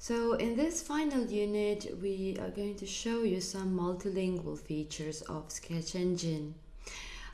So in this final unit, we are going to show you some multilingual features of Sketch Engine.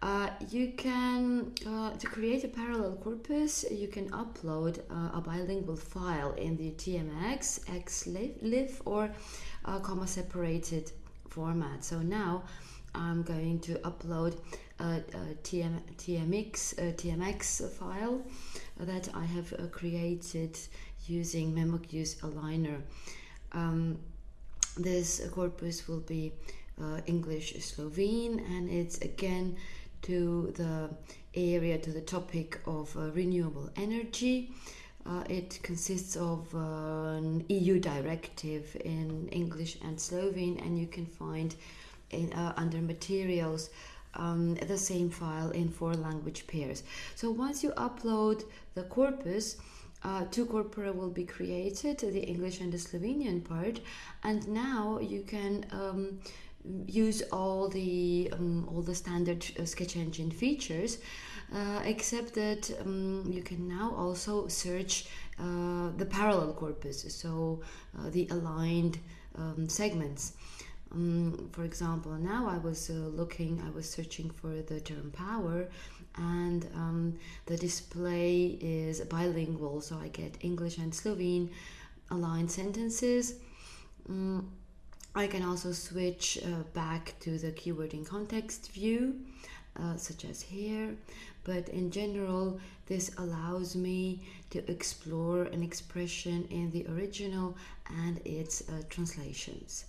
Uh, you can, uh, to create a parallel corpus, you can upload uh, a bilingual file in the TMX, XLIFF, or comma separated format. So now I'm going to upload a, a TM, TMX, a TMX file that I have uh, created using MemoQ's aligner. Um, this corpus will be uh, English Slovene and it's again to the area, to the topic of uh, renewable energy. Uh, it consists of uh, an EU directive in English and Slovene, and you can find in, uh, under materials um, the same file in four language pairs. So once you upload the corpus, uh, two corpora will be created, the English and the Slovenian part, and now you can um, use all the um, all the standard uh, sketch engine features uh, except that um, you can now also search uh, the parallel corpus so uh, the aligned um, segments. Um, for example now I was uh, looking I was searching for the term power and um, the display is bilingual so I get English and Slovene aligned sentences mm, I can also switch uh, back to the keyword in context view, uh, such as here, but in general, this allows me to explore an expression in the original and its uh, translations.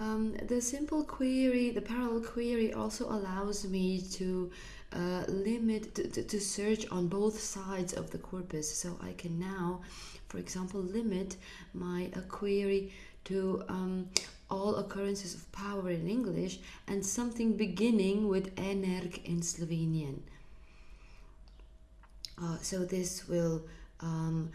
Um, the simple query, the parallel query also allows me to uh, limit, to, to search on both sides of the corpus. So I can now for example, limit my uh, query to um, all occurrences of power in English and something beginning with energ in Slovenian. Uh, so this will um,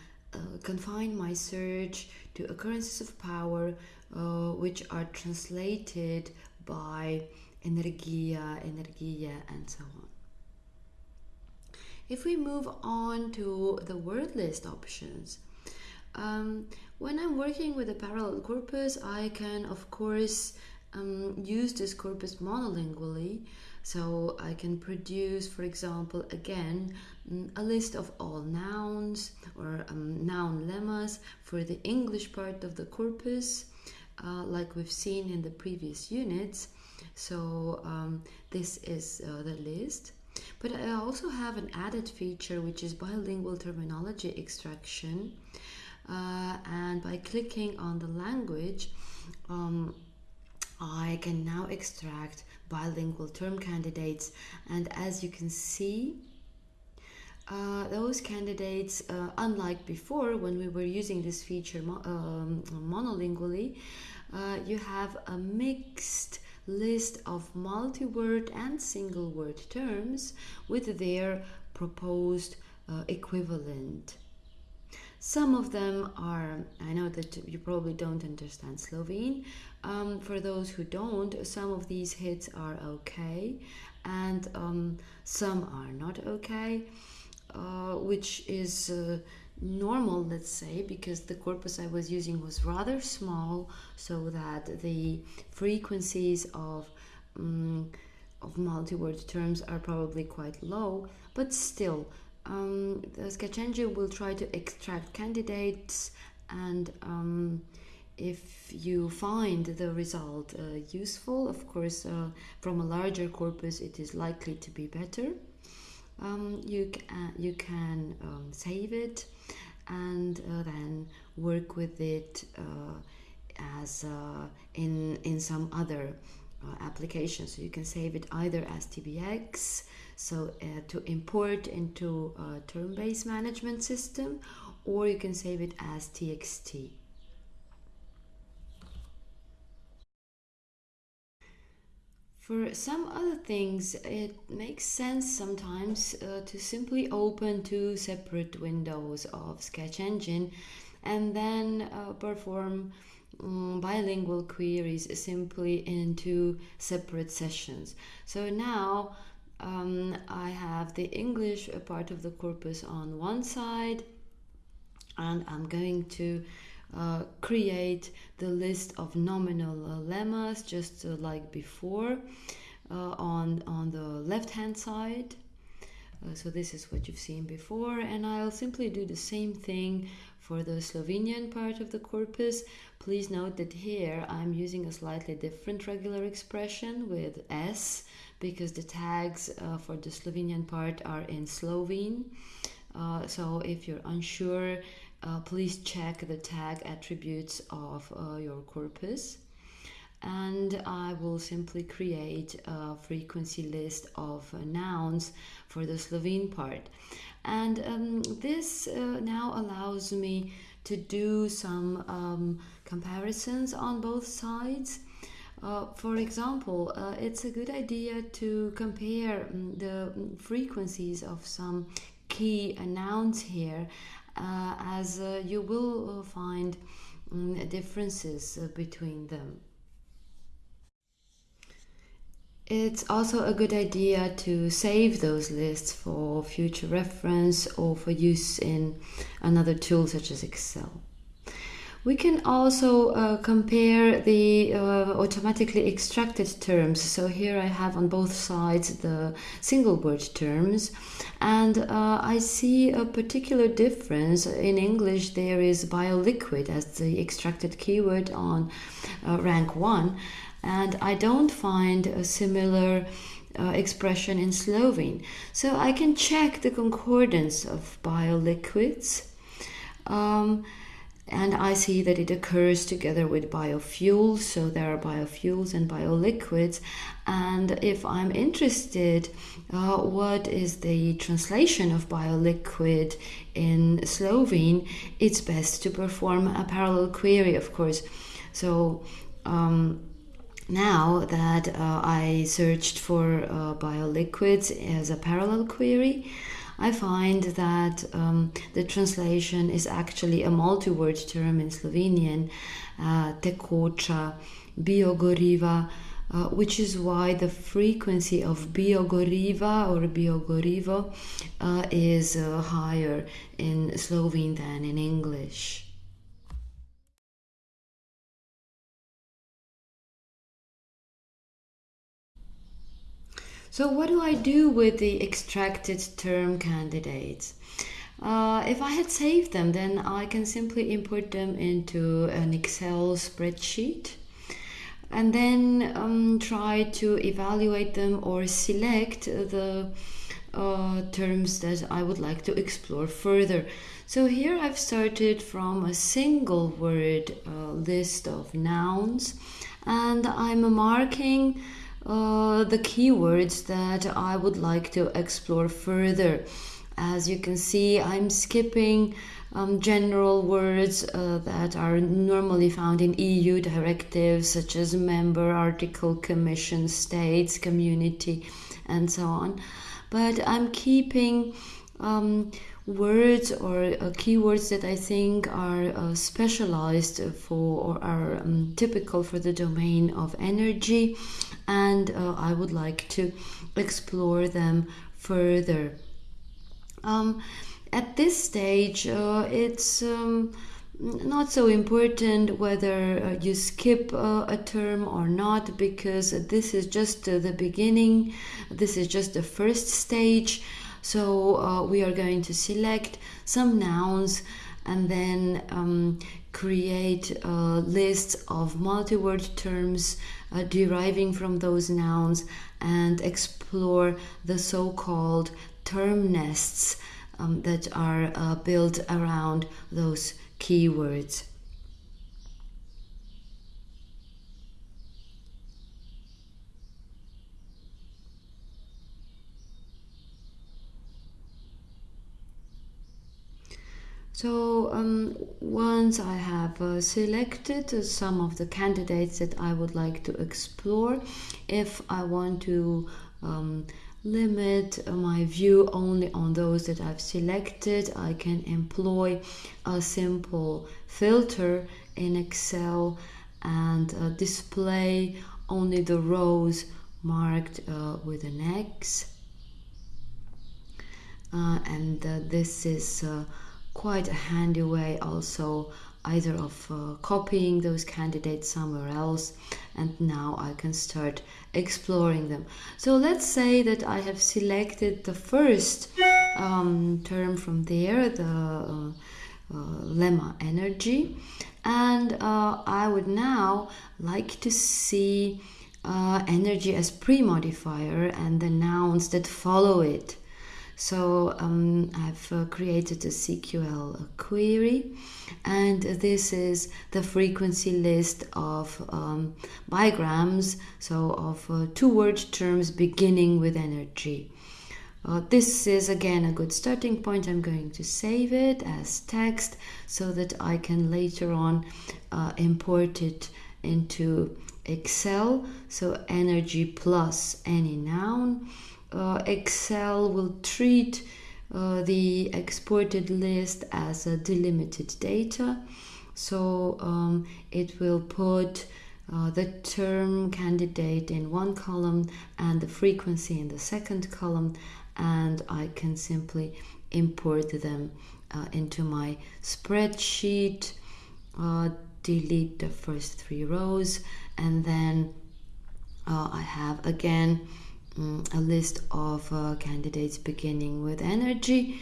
confine my search to occurrences of power uh, which are translated by energia, energia, and so on. If we move on to the word list options, um, when I'm working with a parallel corpus, I can, of course, um, use this corpus monolingually. So I can produce, for example, again, mm, a list of all nouns or um, noun lemmas for the English part of the corpus, uh, like we've seen in the previous units. So um, this is uh, the list. But I also have an added feature, which is bilingual terminology extraction uh, and by clicking on the language um, I can now extract bilingual term candidates and as you can see uh, those candidates, uh, unlike before when we were using this feature mo um, monolingually, uh, you have a mixed list of multi-word and single-word terms with their proposed uh, equivalent. Some of them are, I know that you probably don't understand Slovene. Um, for those who don't, some of these hits are okay and um, some are not okay, uh, which is uh, normal, let's say, because the corpus I was using was rather small, so that the frequencies of um, of multi-word terms are probably quite low, but still um, the sketch engine will try to extract candidates and um, if you find the result uh, useful, of course, uh, from a larger corpus, it is likely to be better. Um, you, uh, you can um, save it and uh, then work with it uh, as uh, in, in some other applications. So you can save it either as TBX, so to import into a term-based management system or you can save it as txt For some other things, it makes sense sometimes uh, to simply open two separate windows of Sketch Engine and then uh, perform um, bilingual queries simply in two separate sessions. So now um, I have the English part of the corpus on one side and I'm going to uh, create the list of nominal uh, lemmas just uh, like before uh, on, on the left hand side. So this is what you've seen before and I'll simply do the same thing for the Slovenian part of the corpus. Please note that here I'm using a slightly different regular expression with S because the tags uh, for the Slovenian part are in Slovene. Uh, so if you're unsure, uh, please check the tag attributes of uh, your corpus. And I will simply create a frequency list of uh, nouns for the Slovene part. And um, this uh, now allows me to do some um, comparisons on both sides. Uh, for example, uh, it's a good idea to compare um, the frequencies of some key nouns here, uh, as uh, you will uh, find um, differences uh, between them. It's also a good idea to save those lists for future reference or for use in another tool such as Excel. We can also uh, compare the uh, automatically extracted terms. So here I have on both sides the single word terms and uh, I see a particular difference. In English there is bioliquid as the extracted keyword on uh, rank 1 and I don't find a similar uh, expression in Slovene. So I can check the concordance of bioliquids. Um, and I see that it occurs together with biofuels, so there are biofuels and bioliquids. And if I'm interested, uh, what is the translation of bioliquid in Slovene, it's best to perform a parallel query, of course. So um, now that uh, I searched for uh, bioliquids as a parallel query, I find that um, the translation is actually a multi-word term in Slovenian, uh, tekoča, biogoriva, uh, which is why the frequency of biogoriva or biogorivo uh, is uh, higher in Slovene than in English. So what do I do with the extracted term candidates? Uh, if I had saved them, then I can simply import them into an Excel spreadsheet and then um, try to evaluate them or select the uh, terms that I would like to explore further. So here I've started from a single word uh, list of nouns and I'm marking uh, the keywords that I would like to explore further. As you can see, I'm skipping um, general words uh, that are normally found in EU directives such as member, article, commission, states, community, and so on. But I'm keeping um, words or uh, keywords that I think are uh, specialized for or are um, typical for the domain of energy, and uh, I would like to explore them further. Um, at this stage, uh, it's um, not so important whether uh, you skip uh, a term or not because this is just the beginning this is just the first stage so uh, we are going to select some nouns and then um, create uh, lists of multi-word terms uh, deriving from those nouns and explore the so-called term nests um, that are uh, built around those keywords. So um, once I have uh, selected some of the candidates that I would like to explore, if I want to um, limit my view only on those that I've selected, I can employ a simple filter in Excel and uh, display only the rows marked uh, with an X. Uh, and this is quite a handy way also either of uh, copying those candidates somewhere else and now I can start exploring them. So let's say that I have selected the first um, term from there, the uh, uh, lemma energy, and uh, I would now like to see uh, energy as pre-modifier and the nouns that follow it. So um, I've uh, created a CQL query, and this is the frequency list of um, bigrams, so of uh, two word terms beginning with energy. Uh, this is again a good starting point. I'm going to save it as text so that I can later on uh, import it into Excel. So energy plus any noun Excel will treat uh, the exported list as a delimited data. So um, it will put uh, the term candidate in one column and the frequency in the second column, and I can simply import them uh, into my spreadsheet, uh, delete the first three rows, and then uh, I have again um, a list of uh, candidates beginning with energy,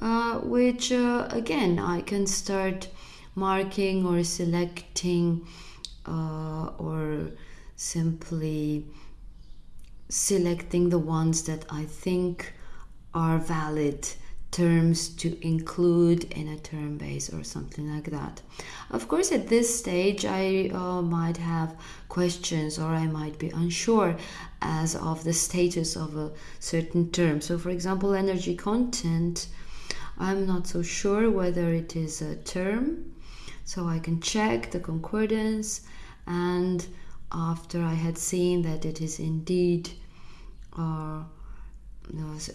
uh, which uh, again I can start marking or selecting uh, or simply selecting the ones that I think are valid terms to include in a term base or something like that. Of course, at this stage, I uh, might have questions or I might be unsure as of the status of a certain term. So, for example, energy content, I'm not so sure whether it is a term, so I can check the concordance and after I had seen that it is indeed uh,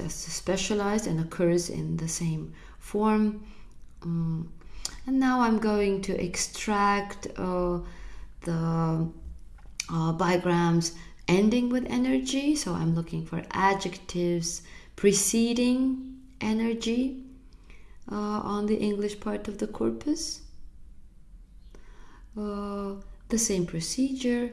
specialized and occurs in the same form. Um, and now I'm going to extract uh, the uh, bigrams ending with energy. So I'm looking for adjectives preceding energy uh, on the English part of the corpus. Uh, the same procedure.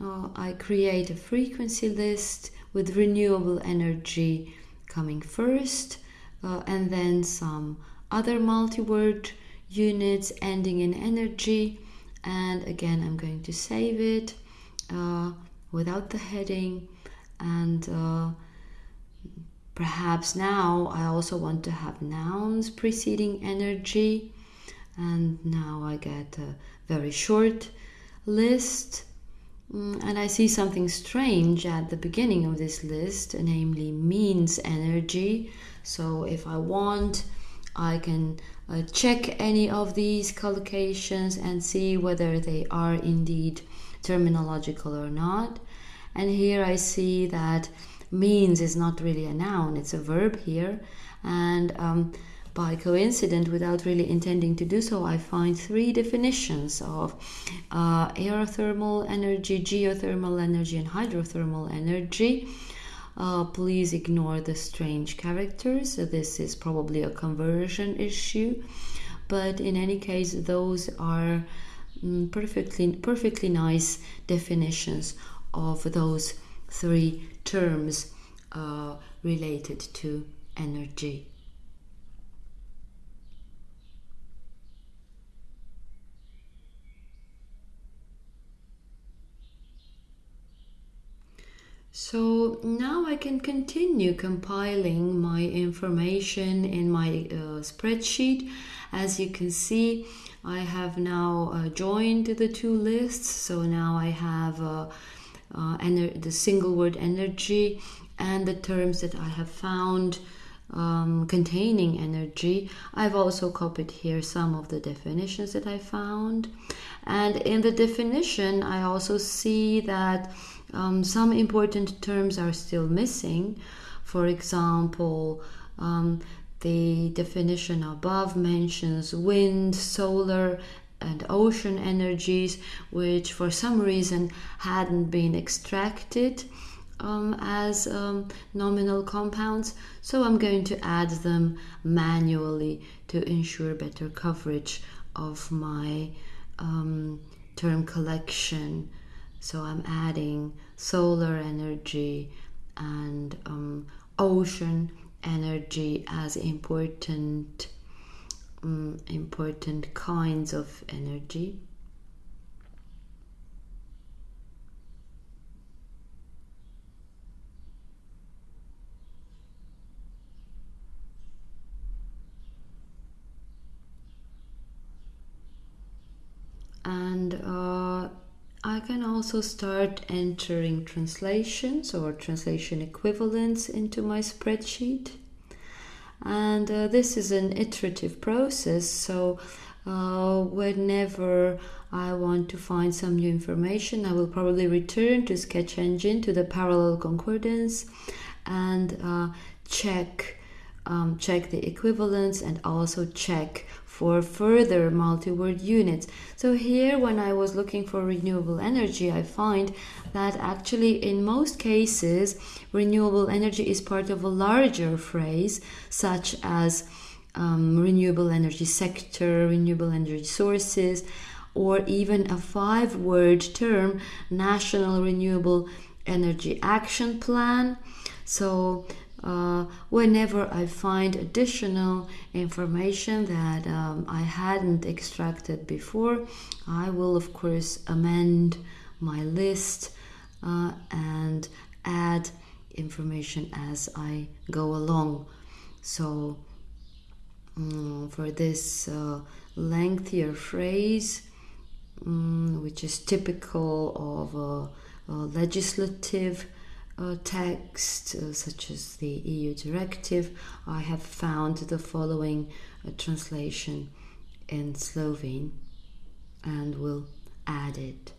Uh, I create a frequency list with renewable energy coming first, uh, and then some other multi-word units ending in energy. And again, I'm going to save it uh, without the heading. And uh, perhaps now I also want to have nouns preceding energy. And now I get a very short list and I see something strange at the beginning of this list, namely means energy. So if I want, I can uh, check any of these collocations and see whether they are indeed terminological or not. And here I see that means is not really a noun, it's a verb here. And um, by coincidence, without really intending to do so, I find three definitions of uh, aerothermal energy, geothermal energy, and hydrothermal energy. Uh, please ignore the strange characters. This is probably a conversion issue, but in any case, those are mm, perfectly perfectly nice definitions of those three terms uh, related to energy. So now I can continue compiling my information in my uh, spreadsheet. As you can see, I have now uh, joined the two lists. So now I have uh, uh the single word energy and the terms that I have found um, containing energy. I've also copied here some of the definitions that I found. And in the definition, I also see that um, some important terms are still missing. For example, um, the definition above mentions wind, solar, and ocean energies, which for some reason hadn't been extracted um, as um, nominal compounds, so I'm going to add them manually to ensure better coverage of my um, term collection. So I'm adding solar energy and um, ocean energy as important um, important kinds of energy. and uh, I can also start entering translations or translation equivalents into my spreadsheet. And uh, this is an iterative process, so uh, whenever I want to find some new information, I will probably return to Sketch Engine to the parallel concordance and uh, check um, check the equivalence and also check for further multi-word units. So here when I was looking for renewable energy, I find that actually in most cases renewable energy is part of a larger phrase such as um, renewable energy sector, renewable energy sources, or even a five word term, National Renewable Energy Action Plan. So uh, whenever I find additional information that um, I hadn't extracted before, I will, of course, amend my list uh, and add information as I go along. So, um, for this uh, lengthier phrase, um, which is typical of a, a legislative uh, text, uh, such as the EU directive, I have found the following uh, translation in Slovene and will add it.